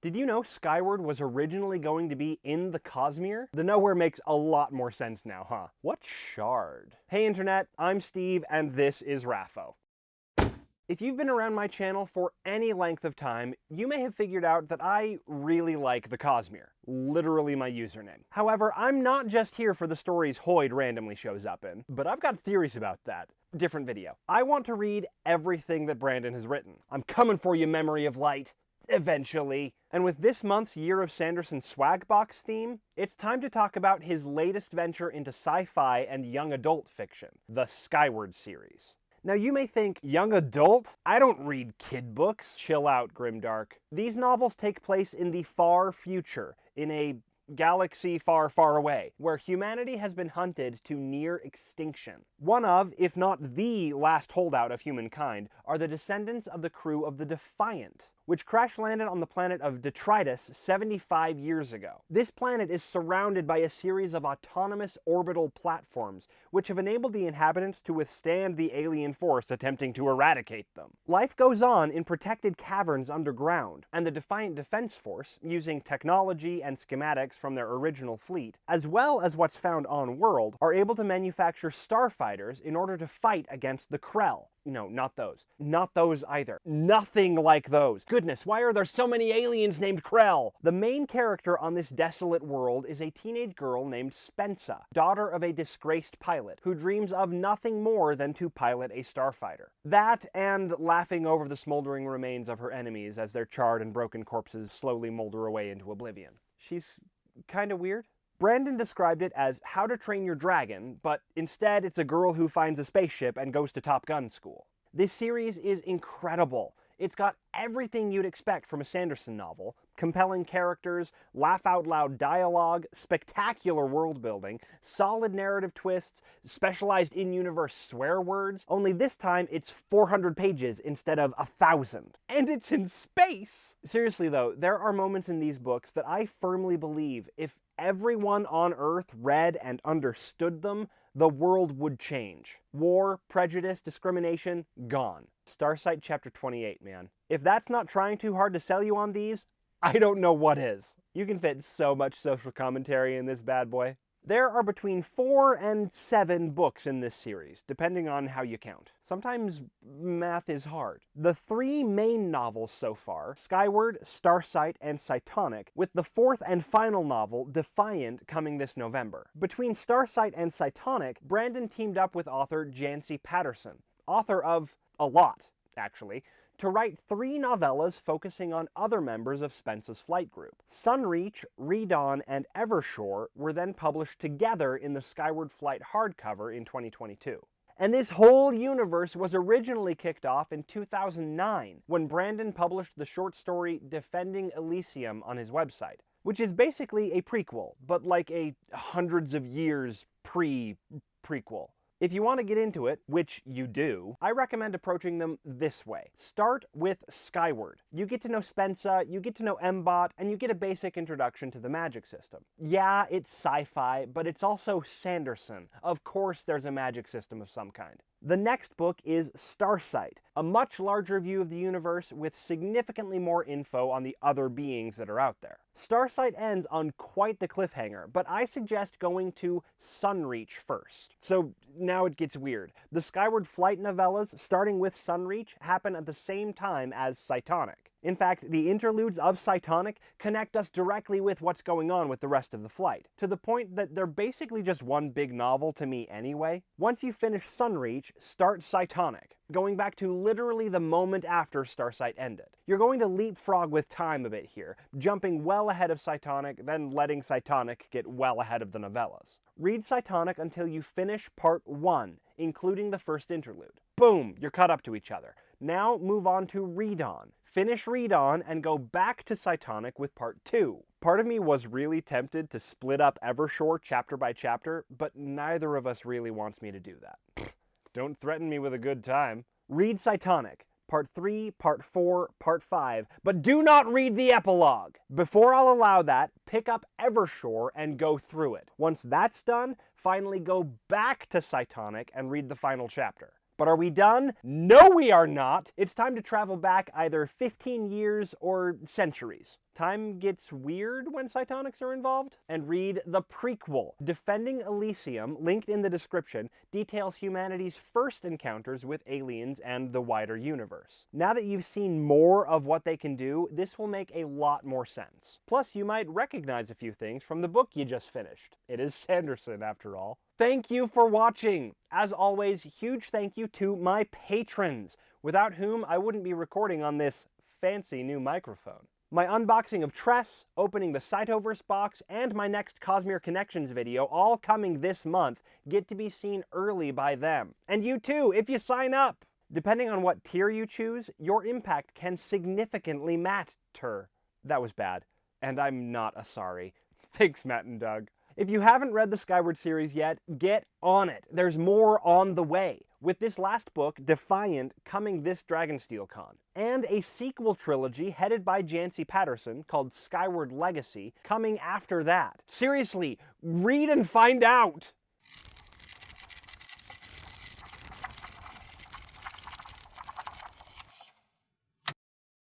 Did you know Skyward was originally going to be in the Cosmere? The Nowhere makes a lot more sense now, huh? What shard? Hey internet, I'm Steve, and this is Raffo. If you've been around my channel for any length of time, you may have figured out that I really like the Cosmere. Literally my username. However, I'm not just here for the stories Hoid randomly shows up in, but I've got theories about that. Different video. I want to read everything that Brandon has written. I'm coming for you, Memory of Light. Eventually. And with this month's Year of Sanderson Swagbox theme, it's time to talk about his latest venture into sci-fi and young adult fiction, the Skyward series. Now you may think, young adult? I don't read kid books. Chill out, Grimdark. These novels take place in the far future, in a galaxy far, far away, where humanity has been hunted to near extinction. One of, if not the last holdout of humankind, are the descendants of the crew of the Defiant, which crash-landed on the planet of Detritus 75 years ago. This planet is surrounded by a series of autonomous orbital platforms, which have enabled the inhabitants to withstand the alien force attempting to eradicate them. Life goes on in protected caverns underground, and the Defiant Defense Force, using technology and schematics from their original fleet, as well as what's found on-world, are able to manufacture starfighters in order to fight against the Krell, no, not those. Not those either. Nothing like those. Goodness, why are there so many aliens named Krell? The main character on this desolate world is a teenage girl named Spensa, daughter of a disgraced pilot, who dreams of nothing more than to pilot a starfighter. That and laughing over the smoldering remains of her enemies as their charred and broken corpses slowly molder away into oblivion. She's kinda weird. Brandon described it as How to Train Your Dragon, but instead it's a girl who finds a spaceship and goes to Top Gun school. This series is incredible. It's got everything you'd expect from a Sanderson novel, compelling characters, laugh-out-loud dialogue, spectacular world-building, solid narrative twists, specialized in-universe swear words, only this time it's 400 pages instead of a thousand. And it's in space! Seriously though, there are moments in these books that I firmly believe if everyone on Earth read and understood them, the world would change. War, prejudice, discrimination, gone. Starsight chapter 28, man. If that's not trying too hard to sell you on these, I don't know what is. You can fit so much social commentary in this bad boy. There are between four and seven books in this series, depending on how you count. Sometimes math is hard. The three main novels so far, Skyward, Starsight, and Cytonic, with the fourth and final novel, Defiant, coming this November. Between Starsight and Cytonic, Brandon teamed up with author Janci Patterson, author of a lot, actually, to write three novellas focusing on other members of Spensa's flight group. Sunreach, Redawn, and Evershore were then published together in the Skyward Flight hardcover in 2022. And this whole universe was originally kicked off in 2009 when Brandon published the short story Defending Elysium on his website, which is basically a prequel, but like a hundreds of years pre-prequel. If you want to get into it, which you do, I recommend approaching them this way. Start with Skyward. You get to know Spensa, you get to know M-Bot, and you get a basic introduction to the magic system. Yeah, it's sci-fi, but it's also Sanderson. Of course there's a magic system of some kind. The next book is Starsight, a much larger view of the universe with significantly more info on the other beings that are out there. Starsight ends on quite the cliffhanger, but I suggest going to Sunreach first. So now it gets weird. The Skyward Flight novellas, starting with Sunreach, happen at the same time as Cytonic. In fact, the interludes of Cytonic connect us directly with what's going on with the rest of the flight, to the point that they're basically just one big novel to me anyway. Once you finish Sunreach, start Cytonic, going back to literally the moment after Starsight ended. You're going to leapfrog with time a bit here, jumping well ahead of Cytonic, then letting Cytonic get well ahead of the novellas. Read Cytonic until you finish part 1, including the first interlude. Boom, you're caught up to each other. Now move on to Redawn finish Redawn, and go back to Cytonic with part 2. Part of me was really tempted to split up Evershore chapter by chapter, but neither of us really wants me to do that. Don't threaten me with a good time. Read Cytonic, part 3, part 4, part 5, but do not read the epilogue. Before I'll allow that, pick up Evershore and go through it. Once that's done, finally go back to Cytonic and read the final chapter. But are we done? No, we are not. It's time to travel back either 15 years or centuries time gets weird when cytonics are involved. And read the prequel, Defending Elysium, linked in the description, details humanity's first encounters with aliens and the wider universe. Now that you've seen more of what they can do, this will make a lot more sense. Plus, you might recognize a few things from the book you just finished. It is Sanderson, after all. Thank you for watching! As always, huge thank you to my patrons, without whom I wouldn't be recording on this fancy new microphone. My unboxing of Tress, opening the Cytoverse box, and my next Cosmere Connections video, all coming this month, get to be seen early by them. And you too, if you sign up! Depending on what tier you choose, your impact can significantly matter. That was bad, and I'm not a sorry. Thanks, Matt and Doug. If you haven't read the Skyward series yet, get on it. There's more on the way, with this last book, Defiant, coming this Dragonsteel Con, and a sequel trilogy headed by Janci Patterson called Skyward Legacy coming after that. Seriously, read and find out!